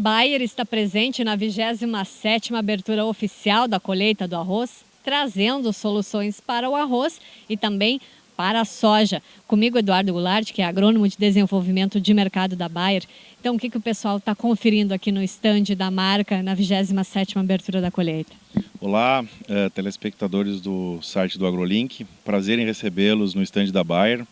Bayer está presente na 27ª abertura oficial da colheita do arroz, trazendo soluções para o arroz e também para a soja. Comigo, Eduardo Goulart, que é agrônomo de desenvolvimento de mercado da Bayer. Então, o que, que o pessoal está conferindo aqui no estande da marca na 27ª abertura da colheita? Olá, eh, telespectadores do site do AgroLink. Prazer em recebê-los no estande da Bayer.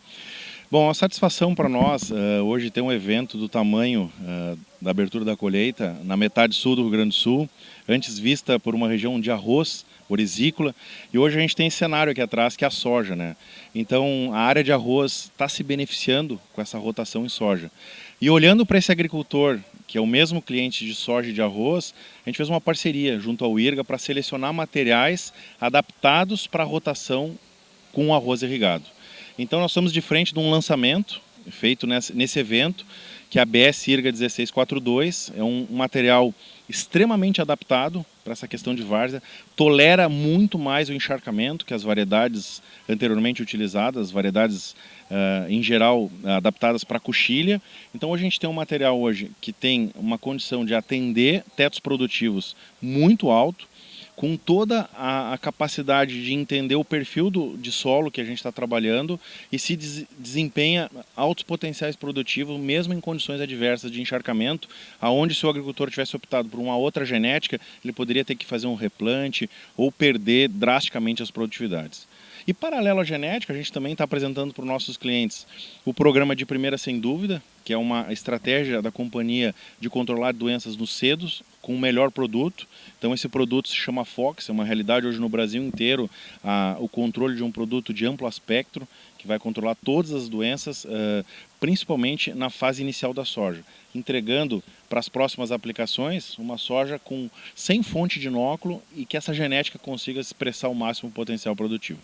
Bom, a satisfação para nós uh, hoje ter um evento do tamanho uh, da abertura da colheita na metade sul do Rio Grande do Sul, antes vista por uma região de arroz orizícola, e hoje a gente tem esse cenário aqui atrás que é a soja, né? Então a área de arroz está se beneficiando com essa rotação em soja. E olhando para esse agricultor, que é o mesmo cliente de soja e de arroz, a gente fez uma parceria junto ao IRGA para selecionar materiais adaptados para a rotação com o arroz irrigado. Então nós estamos de frente de um lançamento feito nesse, evento, que é a BS IRGA 1642, é um, material extremamente adaptado para essa questão de várzea, tolera muito mais o encharcamento que as variedades anteriormente utilizadas, variedades uh, em geral adaptadas para coxilha. Então hoje a gente tem um material hoje que tem uma condição de atender tetos produtivos muito alto, com toda a, a, capacidade de entender o perfil do, de solo que a gente está trabalhando e se des, desempenha altos potenciais produtivos, mesmo em condições adversas de encharcamento, aonde se o agricultor tivesse optado por uma outra genética, ele poderia ter que fazer um replante ou perder drasticamente as produtividades. E paralelo à genética, a gente também está apresentando para os nossos clientes o programa de primeira sem dúvida, que é uma estratégia da companhia de controlar doenças nos cedos com o melhor produto. Então esse produto se chama Fox, é uma realidade hoje no Brasil inteiro, a, o controle de um produto de amplo espectro, que vai controlar todas as doenças, uh, principalmente na fase inicial da soja, entregando para as próximas aplicações uma soja com sem fonte de inóculo e que essa genética consiga expressar o máximo potencial produtivo.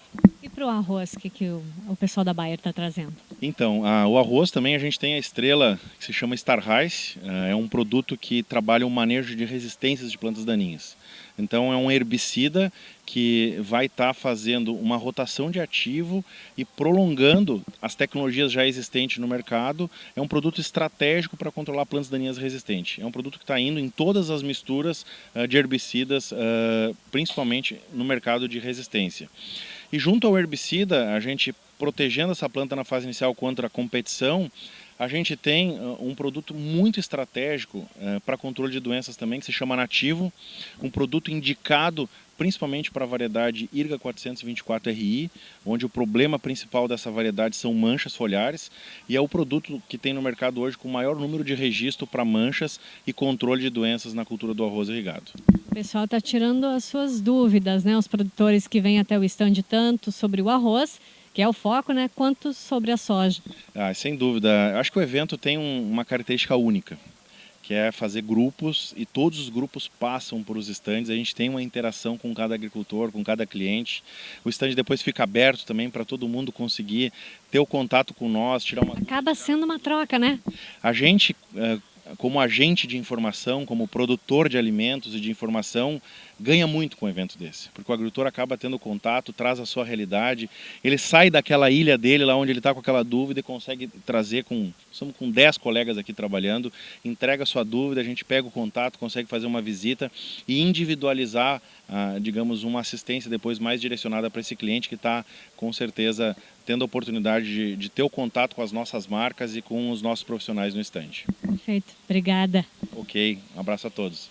Para o arroz, que, que o, o, pessoal da Bayer está trazendo? Então, a, o arroz também a gente tem a estrela que se chama Star Rice, uh, é um produto que trabalha o manejo de resistências de plantas daninhas. Então é um herbicida que vai estar tá fazendo uma rotação de ativo e prolongando as tecnologias já existentes no mercado. É um produto estratégico para controlar plantas daninhas resistentes. É um produto que está indo em todas as misturas uh, de herbicidas, uh, principalmente no mercado de resistência. E junto ao herbicida, a gente protegendo essa planta na fase inicial contra a competição, a gente tem uh, um produto muito estratégico uh, para controle de doenças também, que se chama Nativo, um produto indicado principalmente para a variedade IRGA 424RI, onde o problema principal dessa variedade são manchas foliares, e é o produto que tem no mercado hoje com o maior número de registro para manchas e controle de doenças na cultura do arroz irrigado. O pessoal está tirando as suas dúvidas, né? Os produtores que vêm até o stand tanto sobre o arroz que é o foco, né, quanto sobre a soja. Ah, sem dúvida. Acho que o evento tem um, uma característica única, que é fazer grupos e todos os grupos passam por os estandes. A gente tem uma interação com cada agricultor, com cada cliente. O estande depois fica aberto também para todo mundo conseguir ter o contato com nós, tirar uma. Acaba sendo uma troca, né? A gente eh, como agente de informação, como produtor de alimentos e de informação, ganha muito com um evento desse, porque o agricultor acaba tendo contato, traz a sua realidade, ele sai daquela ilha dele, lá onde ele está com aquela dúvida e consegue trazer com, estamos com 10 colegas aqui trabalhando, entrega a sua dúvida, a gente pega o contato, consegue fazer uma visita e individualizar, ah, digamos, uma assistência depois mais direcionada para esse cliente que está, com certeza, tendo a oportunidade de, de ter o contato com as nossas marcas e com os nossos profissionais no estande. Perfeito, obrigada. Ok, um abraço a todos.